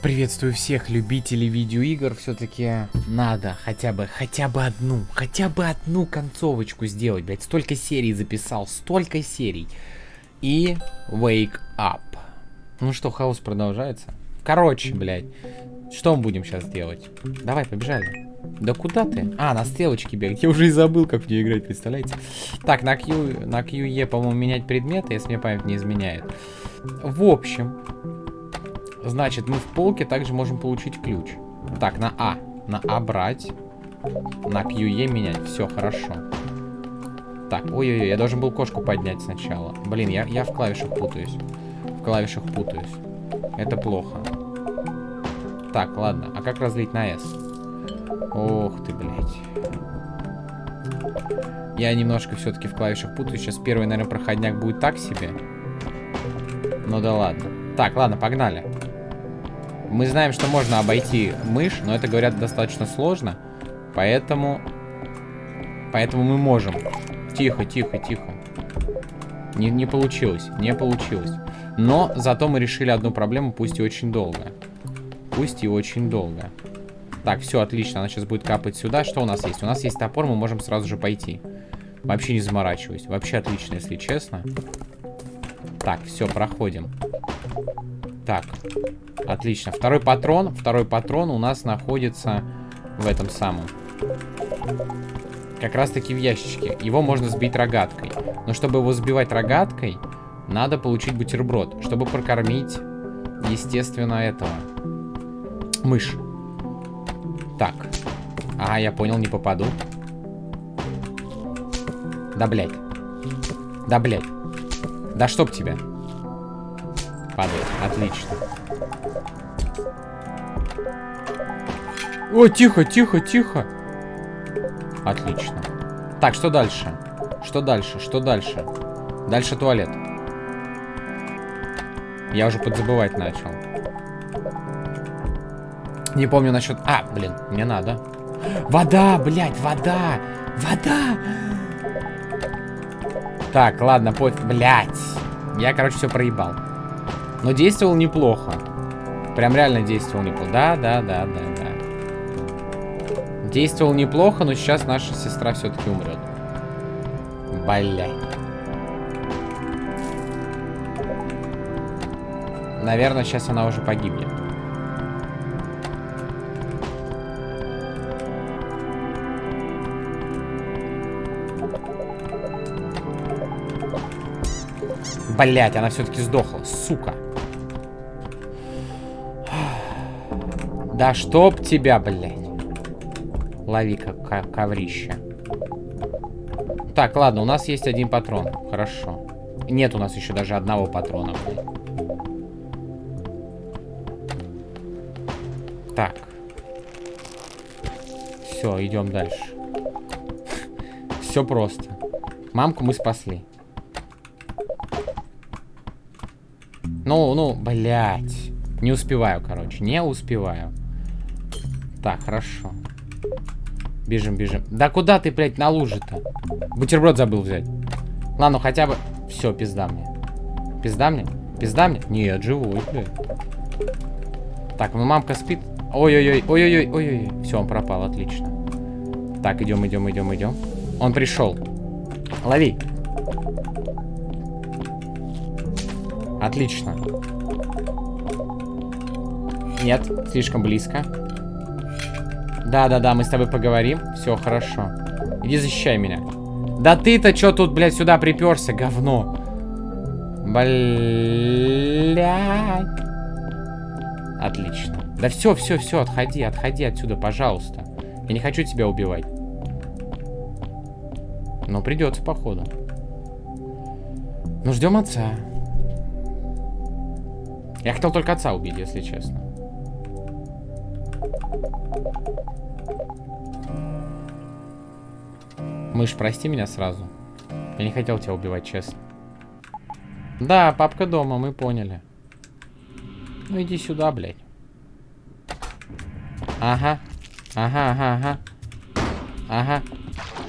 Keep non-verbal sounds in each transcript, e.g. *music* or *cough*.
Приветствую всех любителей видеоигр. Все-таки надо хотя бы, хотя бы одну, хотя бы одну концовочку сделать, блядь. Столько серий записал, столько серий. И Wake Up. Ну что, хаос продолжается. Короче, блядь, что мы будем сейчас делать? Давай, побежали. Да куда ты? А, на стрелочке бегать. Я уже и забыл, как в нее играть, представляете? Так, на Q, на QE, по-моему, менять предметы, если мне память не изменяет. В общем, значит, мы в полке также можем получить ключ. Так, на А. На А брать. На QE менять. Все, хорошо. Так, ой-ой-ой, я должен был кошку поднять сначала. Блин, я, я в клавишах путаюсь. В клавишах путаюсь. Это плохо. Так, ладно. А как разлить на S? Ох ты, блядь. Я немножко все-таки в клавишах путаюсь. Сейчас первый, наверное, проходняк будет так себе. Ну да ладно. Так, ладно, погнали. Мы знаем, что можно обойти мышь, но это, говорят, достаточно сложно. Поэтому... Поэтому мы можем. Тихо, тихо, тихо. Не, не получилось, не получилось. Но зато мы решили одну проблему, пусть и очень долго. Пусть и очень долго. Так, все, отлично. Она сейчас будет капать сюда. Что у нас есть? У нас есть топор, мы можем сразу же пойти. Вообще не заморачиваюсь. Вообще отлично, если честно. Так, все, проходим. Так, отлично. Второй патрон. Второй патрон у нас находится в этом самом. Как раз таки в ящичке. Его можно сбить рогаткой. Но чтобы его сбивать рогаткой, надо получить бутерброд. Чтобы прокормить, естественно, этого. Мышь. Так. А, я понял, не попаду. Да, блядь. Да, блядь. Да чтоб тебя. Падает. Отлично. О, тихо, тихо, тихо. Отлично. Так, что дальше? Что дальше? Что дальше? Дальше туалет. Я уже подзабывать начал. Не помню насчет... А, блин, мне надо. Вода, блядь, вода! Вода! Так, ладно, пофиг. Блядь. Я, короче, все проебал. Но действовал неплохо. Прям реально действовал неплохо. Да, да, да, да, да. Действовал неплохо, но сейчас наша сестра все-таки умрет. Блядь. Наверное, сейчас она уже погибнет. Блять, она все-таки сдохла, сука. Да чтоб тебя, блядь. Лови как коврище. Так, ладно, у нас есть один патрон. Хорошо. Нет у нас еще даже одного патрона. Так. Все, идем дальше. Все просто. Мамку мы спасли. Ну, ну, блядь. Не успеваю, короче. Не успеваю. Так, хорошо. Бежим, бежим. Да куда ты, блядь, на луже-то? Бутерброд забыл взять. Ладно, хотя бы... Все, пизда мне. Пизда мне? Пизда мне? Нет, живой, блядь. Так, ну мамка спит. Ой-ой-ой, ой-ой-ой, ой-ой. Все, он пропал, отлично. Так, идем, идем, идем, идем. Он пришел. Лови. Отлично. Нет, слишком близко. Да-да-да, мы с тобой поговорим. Все, хорошо. Иди защищай меня. Да ты-то что тут, блядь, сюда приперся, говно? Блядь. Отлично. Да все, все, все, отходи, отходи отсюда, пожалуйста. Я не хочу тебя убивать. Но придется, походу. Ну, ждем отца. Я хотел только отца убить, если честно. Мышь, прости меня сразу. Я не хотел тебя убивать, честно. Да, папка дома, мы поняли. Ну иди сюда, блядь. Ага. Ага, ага, ага. Ага.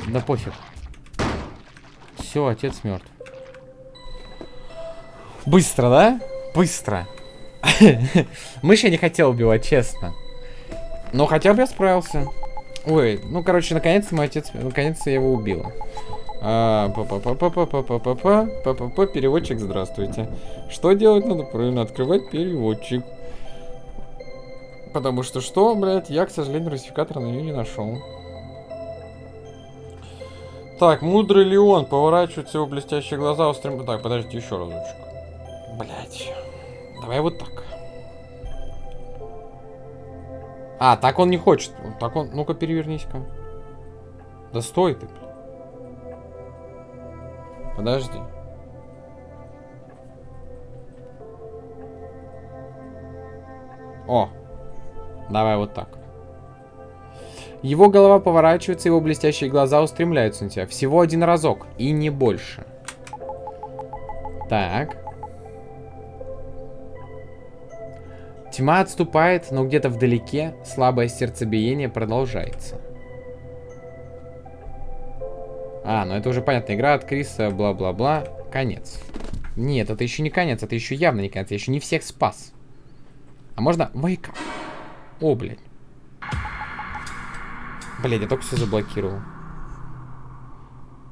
Да пофиг. Все, отец мертв. Быстро, да? Быстро. *laughs* Мышь я не хотел убивать, честно. Но хотя бы я справился. Ой, ну, короче, наконец-то мой отец, наконец-то я его убил. А, па па па па па па па па па па па па переводчик, здравствуйте. Что делать надо? Правильно, открывать переводчик. Потому что что, блядь, я, к сожалению, русификатора на нее не нашел. Так, мудрый ли он? Поворачиваются его блестящие глаза, устрем... Так, подождите еще разочек. Блять. Давай вот так. А, так он не хочет. Так он... Ну-ка, перевернись-ка. Да стой ты. Подожди. О, давай вот так. Его голова поворачивается, его блестящие глаза устремляются на тебя. Всего один разок, и не больше. Так. Тьма отступает, но где-то вдалеке слабое сердцебиение продолжается. А, ну это уже понятно. Игра от Криса, бла-бла-бла. Конец. Нет, это еще не конец, это еще явно не конец. Я еще не всех спас. А можно... Вейка. О, блядь. Блядь, я только все заблокировал.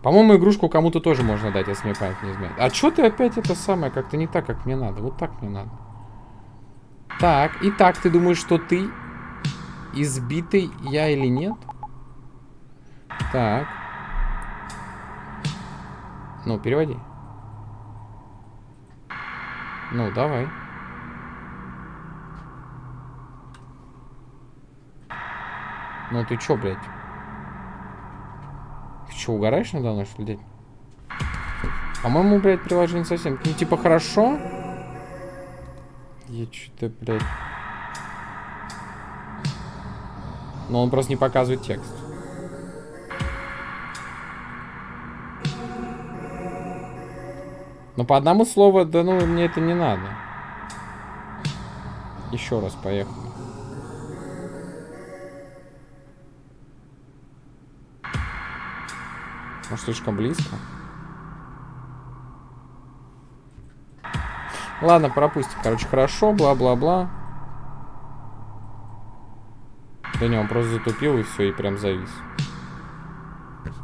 По-моему, игрушку кому-то тоже можно дать, если мне память не изменяет. А что ты опять это самое, как-то не так, как мне надо? Вот так мне надо. Так, и так, ты думаешь, что ты избитый я или нет? Так. Ну, переводи. Ну, давай. Ну ты чё, блядь? Ты чё, угораешь надо мной, что ли, По-моему, блядь, приложение совсем... Ну, типа, хорошо? Я что-то, блядь... Но он просто не показывает текст. Но по одному слову, да ну, мне это не надо. Еще раз поехали. Может, слишком близко? Ладно, пропустим. Короче, хорошо, бла-бла-бла. Да не, он просто затупил и все, и прям завис.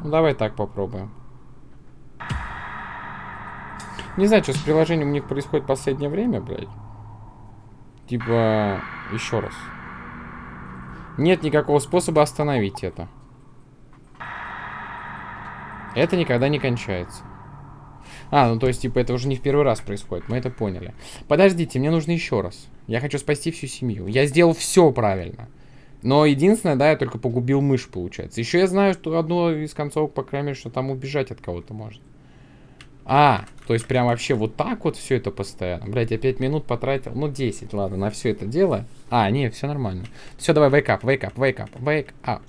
Ну, давай так попробуем. Не знаю, что с приложением у них происходит в последнее время, блядь. Типа, еще раз. Нет никакого способа остановить это. Это никогда не кончается. А, ну то есть, типа, это уже не в первый раз происходит, мы это поняли. Подождите, мне нужно еще раз. Я хочу спасти всю семью. Я сделал все правильно. Но единственное, да, я только погубил мышь, получается. Еще я знаю, что одну из концовок, по крайней мере, что там убежать от кого-то можно. А, то есть прям вообще вот так вот все это постоянно. Блять, я 5 минут потратил. Ну, 10, ладно, на все это дело. А, не, все нормально. Все, давай, wake up, wake up, wake up, wake up.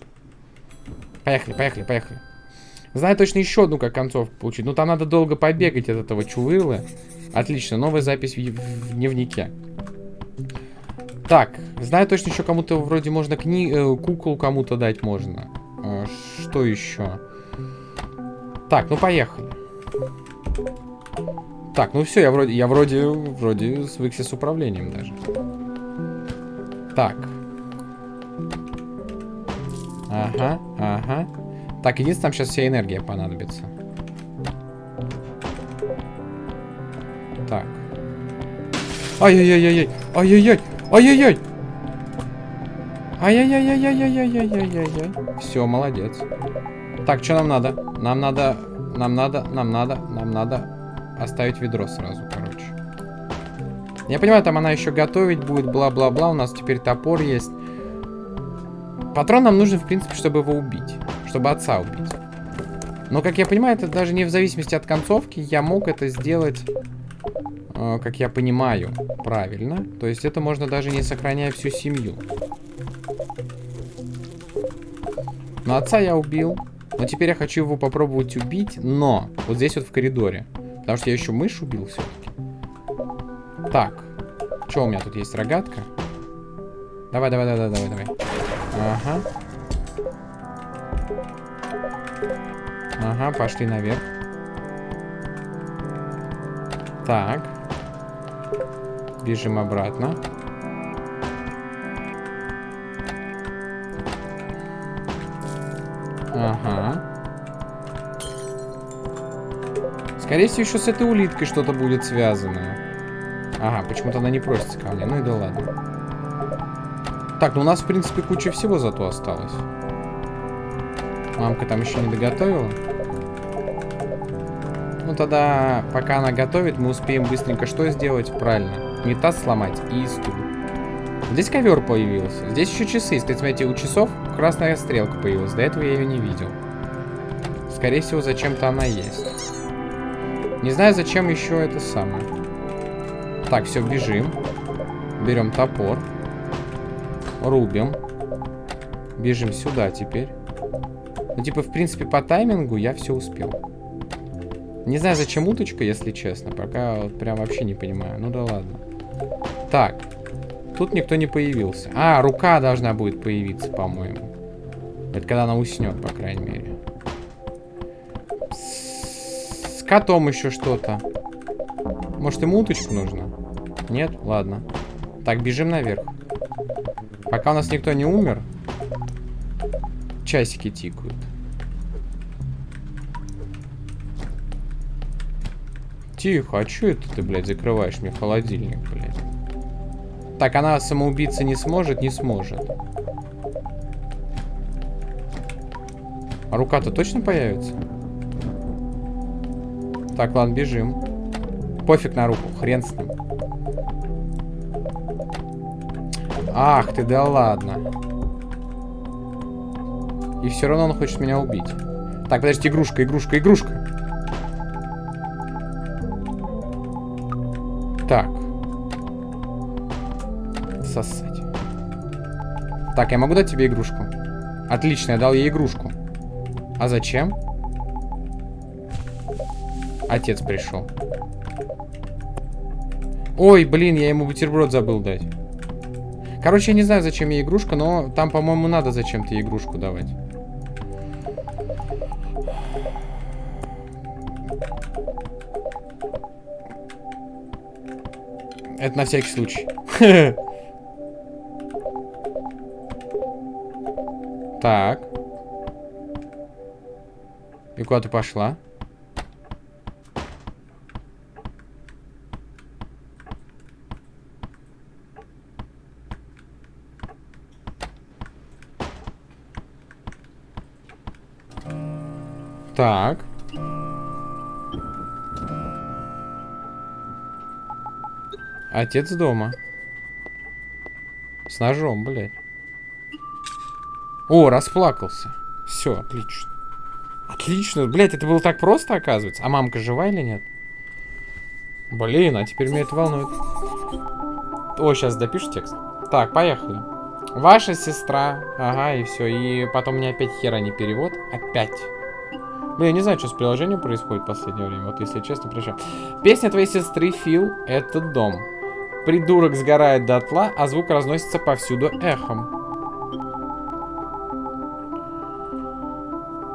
Поехали, поехали, поехали. Знаю точно еще одну, как концовку получить. Ну, там надо долго побегать от этого чувырла. Отлично, новая запись в, в дневнике. Так, знаю точно еще кому-то вроде можно кни э, куклу кому-то дать можно. Э, что еще? Так, ну поехали. Так, ну все, я вроде, я вроде, вроде свыкся с управлением даже. Так. Ага, ага. Так, единственное, там сейчас вся энергия понадобится. Так. Ай-яй-яй-яй-яй! Ай-яй-яй! Ай-яй-яй! Ай-яй-яй-яй-яй-яй-яй-яй-яй. Все, молодец. Так, что нам надо? Нам надо, нам надо, нам надо, нам надо оставить ведро сразу, короче. Я понимаю, там она еще готовить будет, бла-бла-бла. У нас теперь топор есть. Патрон нам нужен, в принципе, чтобы его убить чтобы отца убить. Но, как я понимаю, это даже не в зависимости от концовки. Я мог это сделать, э, как я понимаю, правильно. То есть это можно даже не сохраняя всю семью. Но отца я убил. Но теперь я хочу его попробовать убить, но вот здесь вот в коридоре. Потому что я еще мышь убил все-таки. Так. Что у меня тут есть? Рогатка? Давай, давай, давай, давай, давай. Ага. Ага, пошли наверх. Так. Бежим обратно. Ага. Скорее всего, еще с этой улиткой что-то будет связано. Ага, почему-то она не просится ко мне. Ну и да ладно. Так, ну у нас, в принципе, куча всего зато осталось. Мамка там еще не доготовила. Ну тогда, пока она готовит, мы успеем быстренько что сделать? Правильно. Унитаз сломать и стул. Здесь ковер появился. Здесь еще часы. Кстати, смотрите, у часов красная стрелка появилась. До этого я ее не видел. Скорее всего, зачем-то она есть. Не знаю, зачем еще это самое. Так, все, бежим. Берем топор. Рубим. Бежим сюда теперь. Типа, в принципе, по таймингу я все успел. Не знаю, зачем уточка, если честно. Пока вот прям вообще не понимаю. Ну да ладно. Так. Тут никто не появился. А, рука должна будет появиться, по-моему. Это когда она уснет, по крайней мере. С котом еще что-то. Может, ему уточку нужно? Нет? Ладно. Так, бежим наверх. Пока у нас никто не умер, часики тикают. Тихо, а что это ты, блядь, закрываешь мне холодильник, блядь? Так, она самоубийца не сможет? Не сможет. А рука-то точно появится? Так, ладно, бежим. Пофиг на руку, хрен с ним. Ах ты, да ладно. И все равно он хочет меня убить. Так, подожди, игрушка, игрушка, игрушка. Так. Сосать. Так, я могу дать тебе игрушку? Отлично, я дал ей игрушку. А зачем? Отец пришел. Ой, блин, я ему бутерброд забыл дать. Короче, я не знаю, зачем ей игрушка, но там, по-моему, надо зачем-то игрушку давать. Это на всякий случай. *laughs* Так. И куда ты пошла? Отец дома. С ножом, блядь. О, расплакался. Все, отлично. Отлично. Блядь, это было так просто, оказывается. А мамка жива или нет? Блин, а теперь меня это волнует. О, сейчас допишу текст. Так, поехали. Ваша сестра. Ага, и все. И потом мне опять хера не перевод. Опять. Блин, я не знаю, что с приложением происходит в последнее время. Вот, если честно, причем. Песня твоей сестры Фил — это дом. Придурок сгорает дотла, а звук разносится повсюду эхом.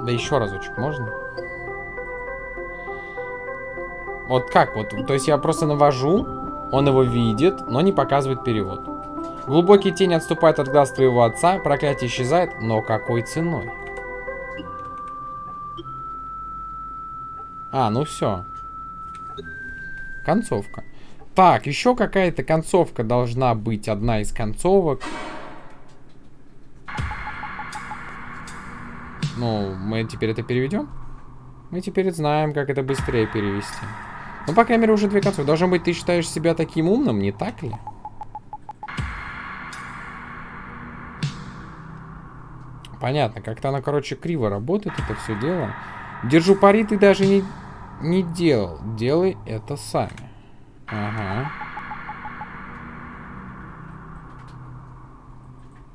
Да еще разочек, можно? Вот как вот? То есть я просто навожу, он его видит, но не показывает перевод. Глубокие тени отступают от глаз твоего отца, проклятие исчезает, но какой ценой? А, ну все. Концовка. Так, еще какая-то концовка должна быть. Одна из концовок. Ну, мы теперь это переведем? Мы теперь знаем, как это быстрее перевести. Ну, по крайней мере, уже две концовки. Должно быть, ты считаешь себя таким умным, не так ли? Понятно, как-то она, короче, криво работает, это все дело. Держу пари, ты даже не, не делал. Делай это сами. Ага.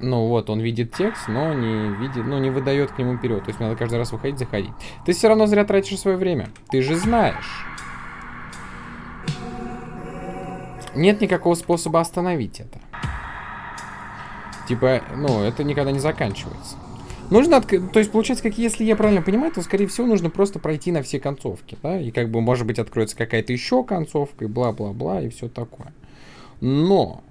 Ну вот, он видит текст, но не видит, ну не выдает к нему вперед. То есть надо каждый раз выходить, заходить. Ты все равно зря тратишь свое время. Ты же знаешь. Нет никакого способа остановить это. Типа, ну, это никогда не заканчивается. Нужно, от... то есть получается, как если я правильно понимаю, то скорее всего нужно просто пройти на все концовки, да, и как бы может быть откроется какая-то еще концовка и бла-бла-бла и все такое. Но,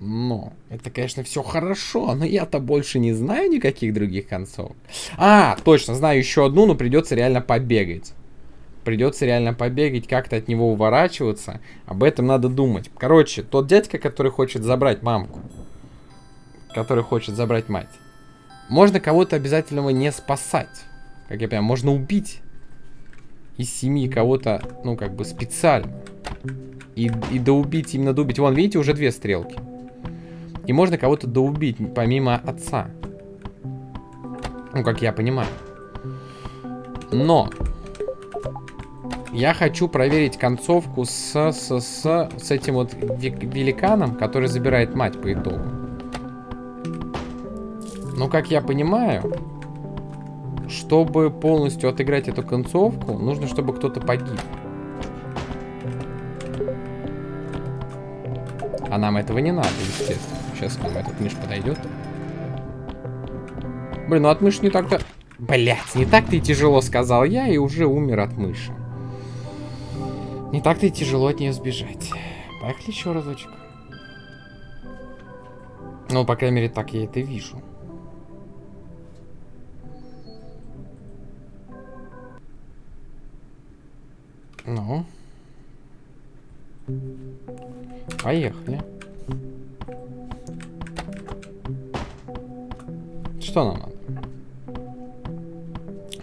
но, это, конечно, все хорошо, но я-то больше не знаю никаких других концов. А, точно, знаю еще одну, но придется реально побегать. Придется реально побегать, как-то от него уворачиваться. Об этом надо думать. Короче, тот дядька, который хочет забрать мамку, который хочет забрать мать, можно кого-то обязательно не спасать. Как я понимаю, можно убить из семьи кого-то, ну, как бы специально. И, и доубить, именно доубить. Вон, видите, уже две стрелки. И можно кого-то доубить, помимо отца. Ну, как я понимаю. Но я хочу проверить концовку с, с, с, с этим вот великаном, который забирает мать по итогу. Но, как я понимаю, чтобы полностью отыграть эту концовку, нужно, чтобы кто-то погиб. А нам этого не надо, естественно. Сейчас к нам этот мышь подойдет. Блин, ну от мыши не так-то... Блять, не так-то и тяжело, сказал я, и уже умер от мыши. Не так-то и тяжело от нее сбежать. Поехали еще разочек. Ну, по крайней мере, так я это вижу. Ну. Поехали. Что нам надо?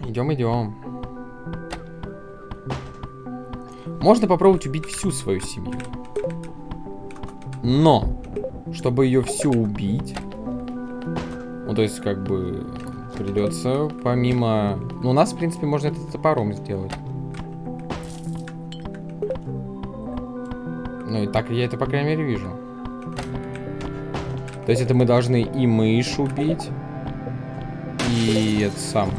Идем, идем. Можно попробовать убить всю свою семью. Но, чтобы ее всю убить, ну, то есть, как бы, придется помимо... Ну, у нас, в принципе, можно это топором сделать. Ну и так я это, по крайней мере, вижу. То есть это мы должны и мышь убить, и это самое.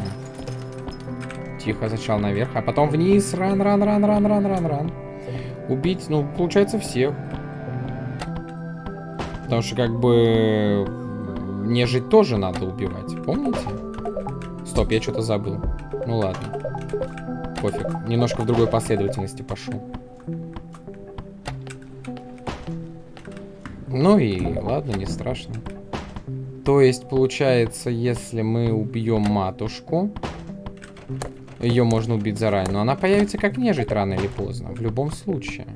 Тихо, сначала наверх, а потом вниз. Ран, ран, ран, ран, ран, ран, ран. Убить, ну, получается, всех. Потому что, как бы, нежить тоже надо убивать. Помните? Стоп, я что-то забыл. Ну ладно. Пофиг. Немножко в другой последовательности пошел. Ну и ладно, не страшно. То есть, получается, если мы убьем матушку, ее можно убить заранее, но она появится как нежить рано или поздно, в любом случае.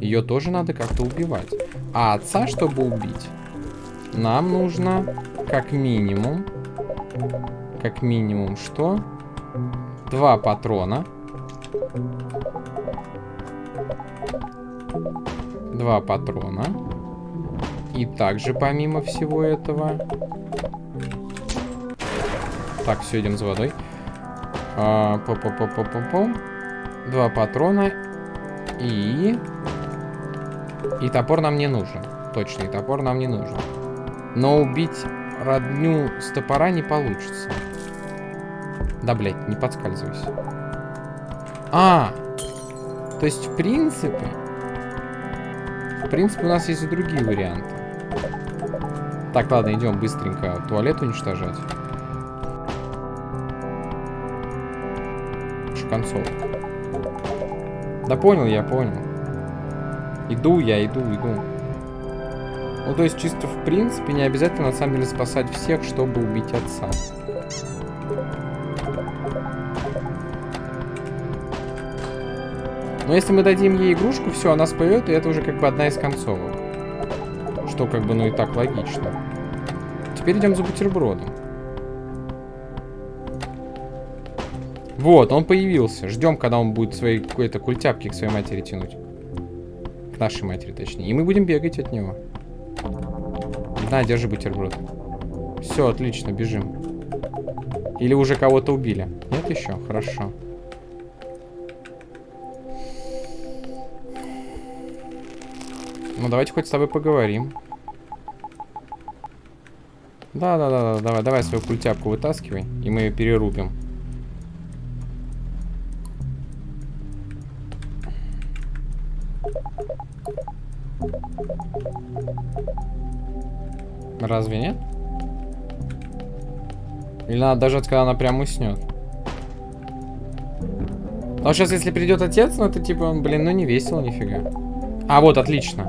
Ее тоже надо как-то убивать. А отца, чтобы убить, нам нужно как минимум, как минимум что? Два патрона. Два патрона. И также, помимо всего этого... Так, все, идем за водой. А, по -по -по -по -по. Два патрона. И... И топор нам не нужен. Точно, и топор нам не нужен. Но убить родню с топора не получится. Да, блядь, не подскальзывайся. А! То есть, в принципе... В принципе, у нас есть и другие варианты. Так, ладно, идем быстренько туалет уничтожать. Концов. Да понял, я понял. Иду я, иду, иду. Ну, то есть, чисто в принципе, не обязательно, на самом деле, спасать всех, чтобы убить отца. Но если мы дадим ей игрушку, все, она споет, и это уже как бы одна из концовок. Что как бы, ну и так логично. Теперь идем за бутербродом. Вот, он появился. Ждем, когда он будет свои какой-то культяпки к своей матери тянуть. К нашей матери, точнее. И мы будем бегать от него. На, держи бутерброд. Все, отлично, бежим. Или уже кого-то убили? Нет еще? Хорошо. Ну, давайте хоть с тобой поговорим. Да-да-да, давай, давай свою культяпку вытаскивай, и мы ее перерубим. Разве нет? Или надо дождаться, когда она прям уснет? А сейчас, если придет отец, ну это типа, блин, ну не весело, нифига. А, вот, отлично.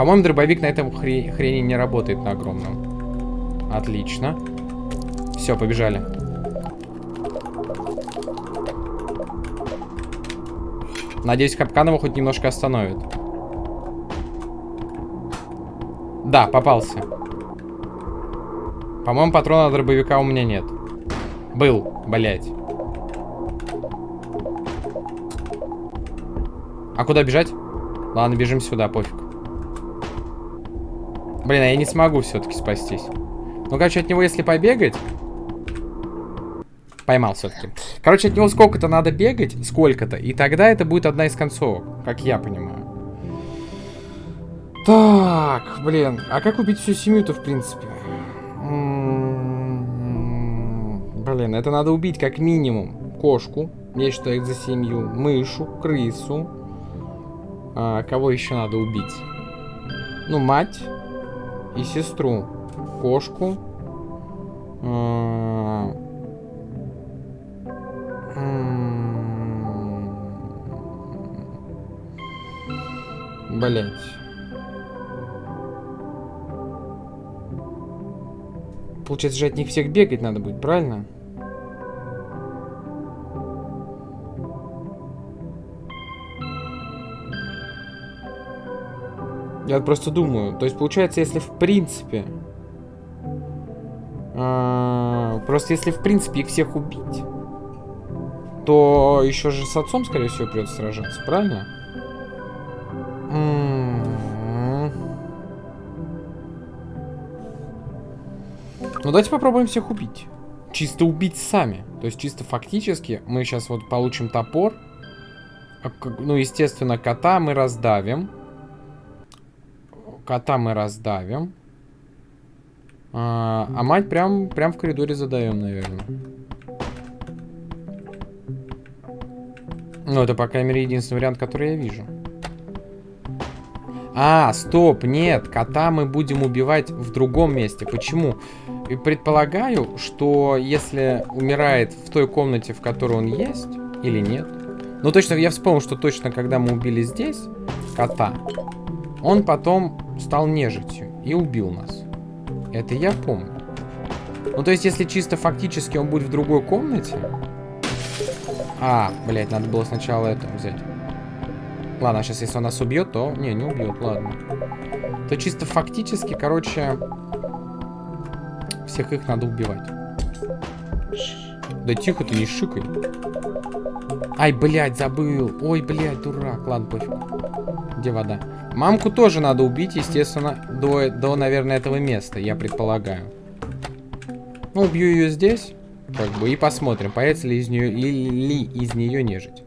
По-моему, дробовик на этом хре хрени не работает на огромном. Отлично. Все, побежали. Надеюсь, капкан его хоть немножко остановит. Да, попался. По-моему, патрона дробовика у меня нет. Был, блять. А куда бежать? Ладно, бежим сюда, пофиг. Блин, а я не смогу все-таки спастись. Ну, короче, от него если побегать... Поймал все-таки. Короче, от него сколько-то надо бегать, сколько-то, и тогда это будет одна из концовок, как я понимаю. Так, блин, а как убить всю семью-то, в принципе? Блин, это надо убить как минимум кошку, я считаю за семью, мышу, крысу. А, кого еще надо убить? Ну, мать и сестру. Кошку. Блять. Получается же от них всех бегать надо будет, правильно? Я просто думаю. То есть, получается, если в принципе... А, просто если в принципе их всех убить, то еще же с отцом, скорее всего, придется сражаться, правильно? М-м-м. Ну, давайте попробуем всех убить. Чисто убить сами. То есть, чисто фактически, мы сейчас вот получим топор. А ну, естественно, кота мы раздавим. Кота мы раздавим. А, а мать прям, прям в коридоре задаем, наверное. Ну, это, по крайней мере, единственный вариант, который я вижу. А, стоп, нет, кота мы будем убивать в другом месте. Почему? И предполагаю, что если умирает в той комнате, в которой он есть, или нет. Ну, точно, я вспомнил, что точно, когда мы убили здесь кота, он потом стал нежитью и убил нас. Это я помню. Ну, то есть, если чисто фактически он будет в другой комнате, а, блядь, надо было сначала это взять. Ладно, сейчас если он нас убьет, то... Не, не убьет, ладно. То чисто фактически, короче... Всех их надо убивать. Да тихо ты, не шикай. Ай, блядь, забыл. Ой, блядь, дурак. Ладно, пофиг. Где вода? Мамку тоже надо убить, естественно, до, до, наверное, этого места, я предполагаю. Ну, убью ее здесь. Как бы и посмотрим, появится ли из нее ли, ли из нее нежить.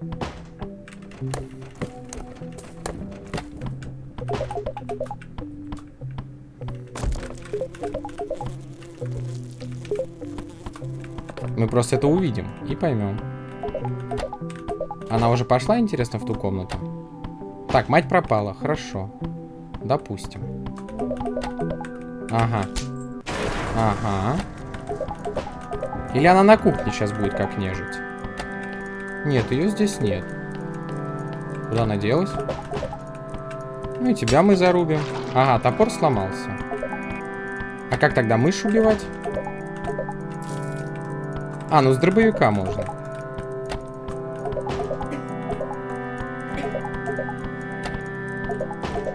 Мы просто это увидим и поймем. Она уже пошла, интересно, в ту комнату? Так, мать пропала. Хорошо. Допустим. Ага. Ага. Или она на кухне сейчас будет как нежить? Нет, ее здесь нет. Куда она делась? Ну и тебя мы зарубим. Ага, топор сломался. А как тогда мышь убивать? А, ну с дробовика можно.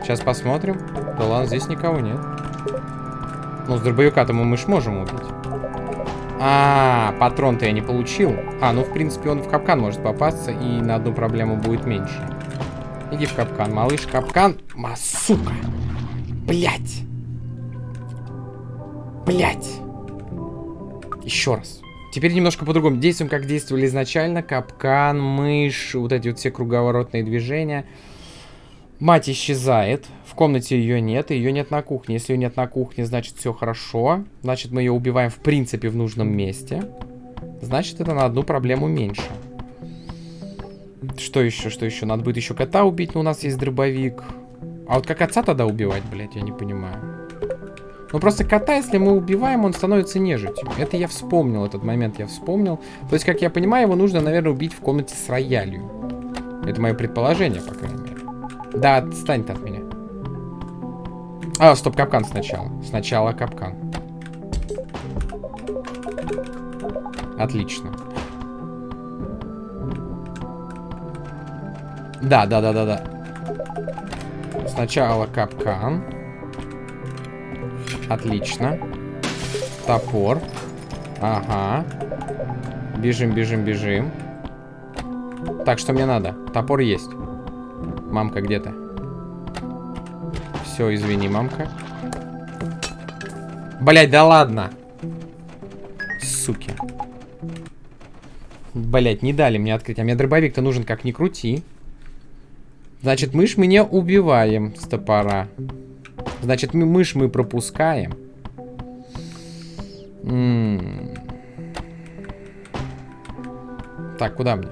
Сейчас посмотрим. Да ладно, здесь никого нет. Ну, с дробовика-то мы мышь можем убить. А, патрон-то я не получил. А, ну, в принципе, он в капкан может попасться, и на одну проблему будет меньше. Иди в капкан, малыш, капкан. Ма, сука. Блять. Блять. Еще раз. Теперь немножко по-другому. Действуем, как действовали изначально. Капкан, мышь, вот эти вот все круговоротные движения. Мать исчезает. В комнате ее нет. Ее нет на кухне. Если ее нет на кухне, значит все хорошо. Значит мы ее убиваем в принципе в нужном месте. Значит это на одну проблему меньше. Что еще, что еще? Надо будет еще кота убить, но у нас есть дробовик. А вот как отца тогда убивать, блядь, я не понимаю. Ну просто кота, если мы убиваем, он становится нежитью. Это я вспомнил, этот момент я вспомнил. То есть, как я понимаю, его нужно, наверное, убить в комнате с роялью. Это мое предположение, по крайней мере. Да, отстань от меня. А, стоп, капкан сначала. Сначала капкан. Отлично. Да, да, да, да, да. Сначала капкан. Отлично. Топор. Ага. Бежим, бежим, бежим. Так, что мне надо? Топор есть. Мамка, где ты? Все, извини, мамка. Блять, да ладно. Суки. Блять, не дали мне открыть. А мне дробовик-то нужен как ни крути. Значит, мышь мы не убиваем с топора. Значит, мы, мышь мы пропускаем. М -м -м. Так, куда мне?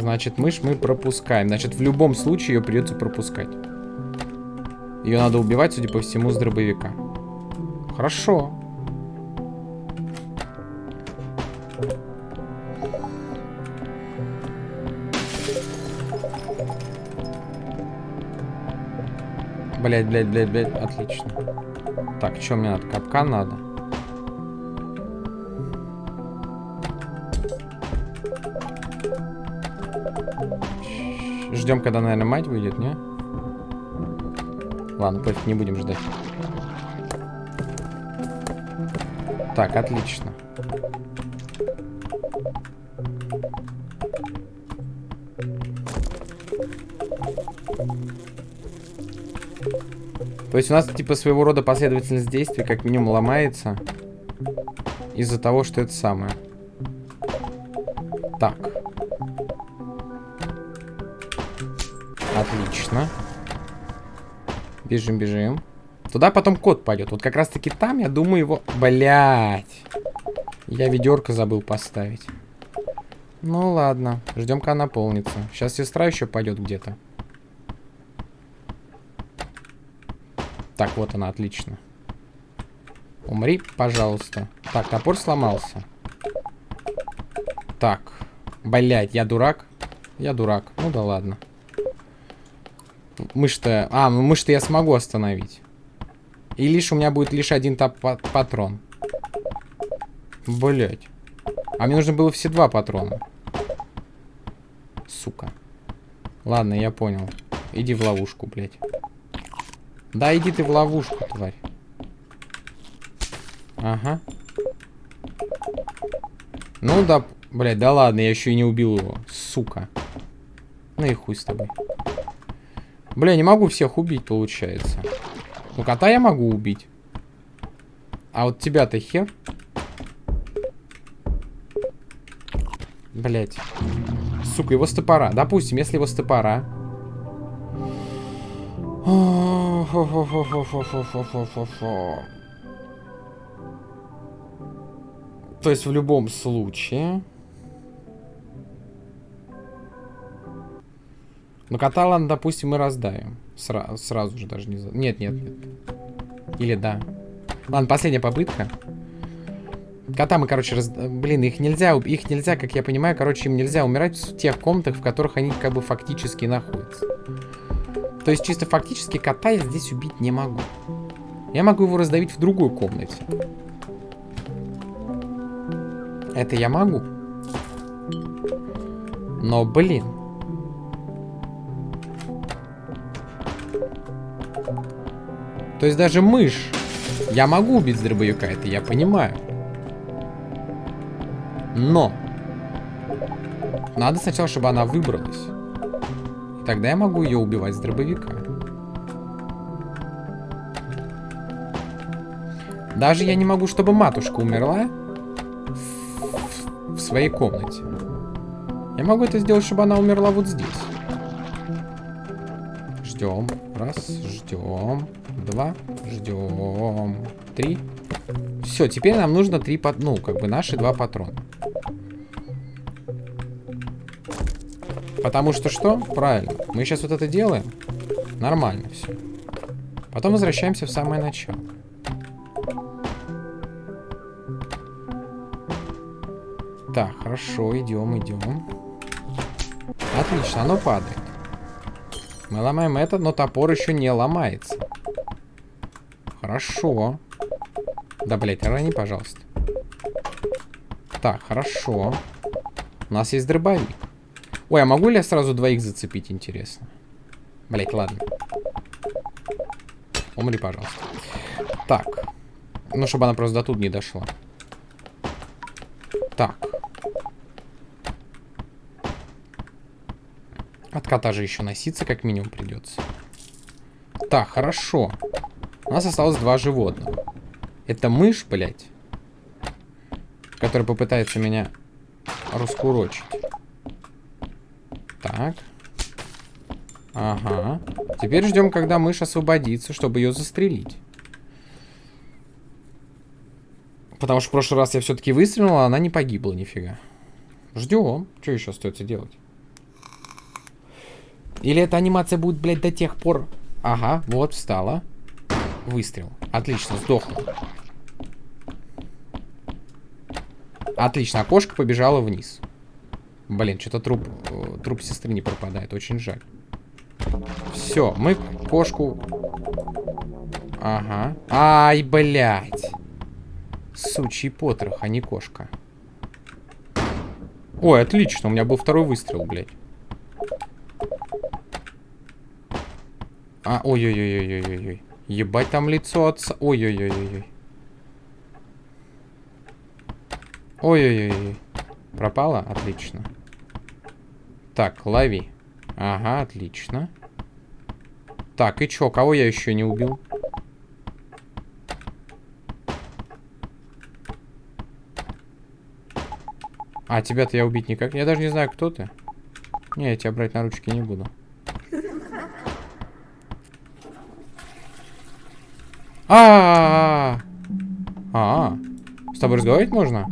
Значит, мышь мы пропускаем. Значит, в любом случае ее придется пропускать. Ее надо убивать, судя по всему, с дробовика. Хорошо. Блять, блять, блять, блять, отлично. Так, что мне надо? Капкан надо. Ждем, когда, наверное, мать выйдет, не? Ладно, пофиг, не будем ждать. Так, отлично. То есть у нас типа своего рода последовательность действий как минимум ломается из-за того, что это самое. Бежим, бежим. Туда потом кот пойдет. Вот как раз таки там, я думаю, его... Блять. Я ведерко забыл поставить. Ну ладно. Ждем, когда наполнится. Сейчас сестра еще пойдет где-то. Так, вот она, отлично. Умри, пожалуйста. Так, топор сломался. Так. Блять, я дурак? Я дурак. Ну да ладно. Мышь-то... А, ну мышь-то я смогу остановить. И лишь у меня будет лишь один патрон. Блять. А мне нужно было все два патрона. Сука. Ладно, я понял. Иди в ловушку, блядь. Да иди ты в ловушку, тварь. Ага. Ну да, блядь, да ладно, я еще и не убил его. Сука. Ну и хуй с тобой. Бля, не могу всех убить, получается. Ну, кота я могу убить. А вот тебя-то хер. Блять. Сука, его с топора. Допустим, если его с топора. То есть в любом случае... Ну, кота, допустим, мы раздавим. Сра сразу же даже не... За... Нет, нет, нет. Или да. Ладно, последняя попытка. Кота мы, короче, раз... Блин, их нельзя, их нельзя, как я понимаю, короче, им нельзя умирать в тех комнатах, в которых они как бы фактически находятся. То есть чисто фактически кота я здесь убить не могу. Я могу его раздавить в другой комнате. Это я могу. Но, блин. То есть даже мышь я могу убить дробовика, это я понимаю. Но. Надо сначала, чтобы она выбралась. Тогда я могу ее убивать с дробовика. Даже я не могу, чтобы матушка умерла в, в своей комнате. Я могу это сделать, чтобы она умерла вот здесь. Ждем. Раз, ждем. Два, ждем. Три. Все, теперь нам нужно три, ну, как бы наши два патрона. Потому что что? Правильно. Мы сейчас вот это делаем. Нормально все. Потом возвращаемся в самое начало. Так, хорошо, идем, идем. Отлично, оно падает. Мы ломаем это, но топор еще не ломается. Хорошо. Да, блядь, рани, пожалуйста. Так, хорошо. У нас есть дробовик. Ой, а могу ли я сразу двоих зацепить, интересно? Блять, ладно. Умри, пожалуйста. Так. Ну, чтобы она просто до тут не дошла. Так. От кота же еще носиться как минимум придется. Так, хорошо. У нас осталось два животных. Это мышь, блядь. Которая попытается меня раскурочить. Так. Ага. Теперь ждем, когда мышь освободится, чтобы ее застрелить. Потому что в прошлый раз я все-таки выстрелил, а она не погибла нифига. Ждем. Что еще остается делать? Или эта анимация будет, блядь, до тех пор... Ага, вот, встала. Выстрел. Отлично, сдохла. Отлично, окошко побежало вниз. Блин, что-то труп, э, труп сестры не пропадает, очень жаль. Все, мы кошку... Ага. Ай, блядь. Сучий потрох, а не кошка. Ой, отлично, у меня был второй выстрел, блядь. А, ой-ой-ой-ой-ой-ой. Ебать там лицо отца. Ой-ой-ой-ой. Ой-ой-ой. Пропало? Отлично. Так, лови. Ага, отлично. Так, и чё, кого я еще не убил? А, тебя-то я убить никак. Я даже не знаю, кто ты. Не, я тебя брать на ручки не буду. А, -а, -а, -а, с тобой разговаривать можно?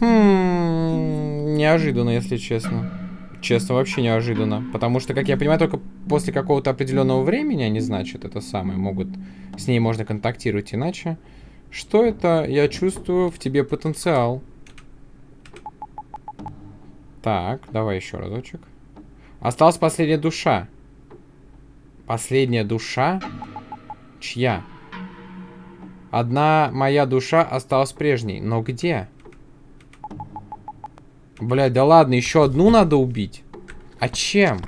Хм, неожиданно, если честно. Честно, вообще неожиданно. Потому что, как я понимаю, только после какого-то определенного времени они, значит, это самое, могут... С ней можно контактировать иначе. Что это? Я чувствую в тебе потенциал. Так, давай еще разочек. Осталась последняя душа. Последняя душа? Чья? Одна моя душа осталась прежней. Но где? Блядь, да ладно, еще одну надо убить. А чем?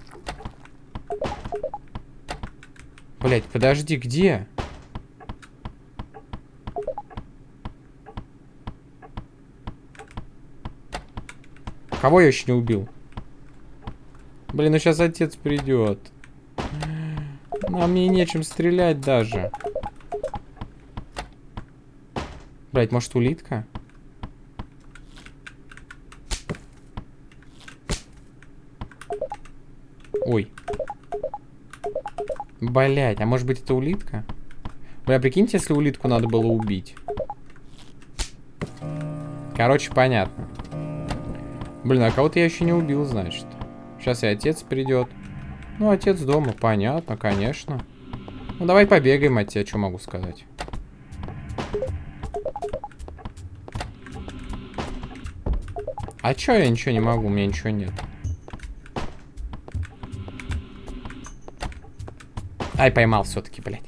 Блядь, подожди, где? Кого я еще не убил? Блин, ну сейчас отец придет. А мне нечем стрелять даже. Блять, может улитка? Ой. Блять, а может быть это улитка? Бля, прикиньте, если улитку надо было убить. Короче, понятно. Блин, а кого-то я еще не убил, значит. Сейчас и отец придет. Ну, отец дома, понятно, конечно. Ну, давай побегаем от тебя, что могу сказать. А чё я ничего не могу? У меня ничего нет. Ай, поймал все-таки, блядь.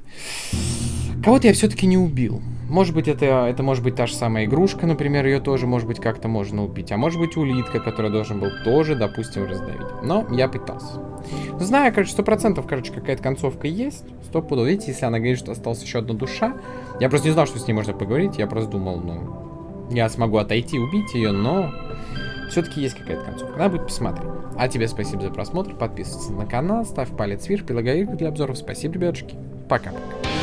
Кого-то я все-таки не убил. Может быть, это, это может быть та же самая игрушка, например, ее тоже, может быть, как-то можно убить. А может быть, улитка, которая должен был тоже, допустим, раздавить. Но я пытался. Знаю, короче, сто процентов, короче, какая-то концовка есть. Сто пудов. Видите, если она говорит, что осталась еще одна душа. Я просто не знал, что с ней можно поговорить. Я просто думал, ну, я смогу отойти, убить ее, но все-таки есть какая-то концовка. Надо будет посмотреть. А тебе спасибо за просмотр. Подписывайся на канал, ставь палец вверх, прилагай их для обзоров. Спасибо, ребятушки. Пока-пока.